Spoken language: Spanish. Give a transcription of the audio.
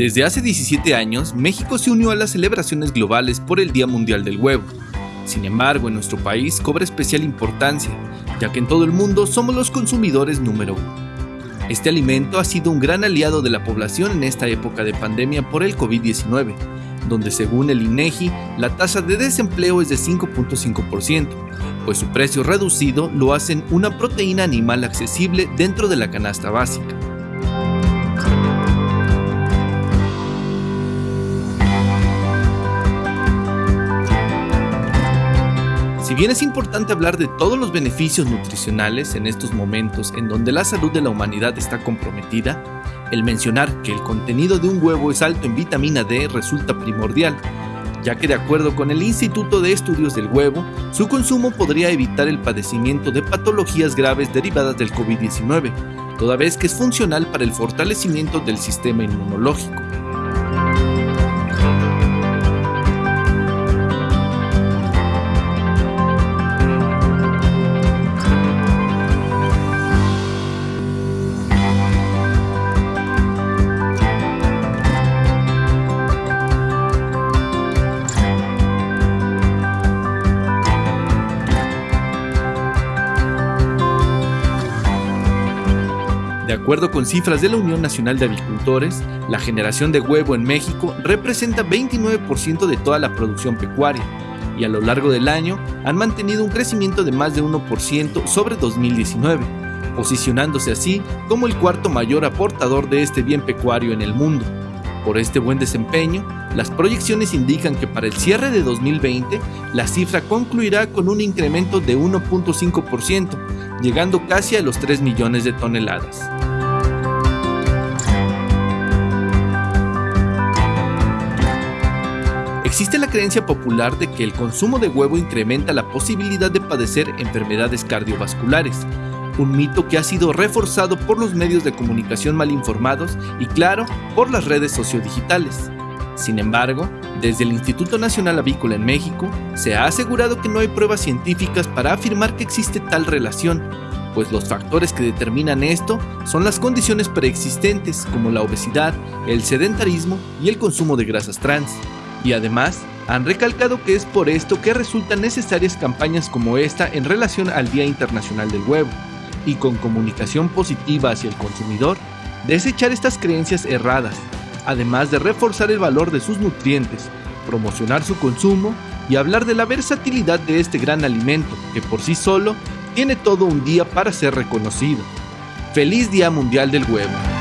Desde hace 17 años, México se unió a las celebraciones globales por el Día Mundial del Huevo. Sin embargo, en nuestro país cobra especial importancia, ya que en todo el mundo somos los consumidores número uno. Este alimento ha sido un gran aliado de la población en esta época de pandemia por el COVID-19, donde según el INEGI, la tasa de desempleo es de 5.5%, pues su precio reducido lo hacen una proteína animal accesible dentro de la canasta básica. Si bien es importante hablar de todos los beneficios nutricionales en estos momentos en donde la salud de la humanidad está comprometida, el mencionar que el contenido de un huevo es alto en vitamina D resulta primordial, ya que de acuerdo con el Instituto de Estudios del Huevo, su consumo podría evitar el padecimiento de patologías graves derivadas del COVID-19, toda vez que es funcional para el fortalecimiento del sistema inmunológico. Acuerdo con cifras de la Unión Nacional de Avicultores, la generación de huevo en México representa 29% de toda la producción pecuaria y a lo largo del año han mantenido un crecimiento de más de 1% sobre 2019, posicionándose así como el cuarto mayor aportador de este bien pecuario en el mundo. Por este buen desempeño, las proyecciones indican que para el cierre de 2020 la cifra concluirá con un incremento de 1.5%, llegando casi a los 3 millones de toneladas. Existe la creencia popular de que el consumo de huevo incrementa la posibilidad de padecer enfermedades cardiovasculares, un mito que ha sido reforzado por los medios de comunicación mal informados y claro, por las redes sociodigitales. Sin embargo, desde el Instituto Nacional Avícola en México, se ha asegurado que no hay pruebas científicas para afirmar que existe tal relación, pues los factores que determinan esto son las condiciones preexistentes como la obesidad, el sedentarismo y el consumo de grasas trans y además han recalcado que es por esto que resultan necesarias campañas como esta en relación al Día Internacional del Huevo, y con comunicación positiva hacia el consumidor, desechar estas creencias erradas, además de reforzar el valor de sus nutrientes, promocionar su consumo y hablar de la versatilidad de este gran alimento que por sí solo tiene todo un día para ser reconocido. Feliz Día Mundial del Huevo.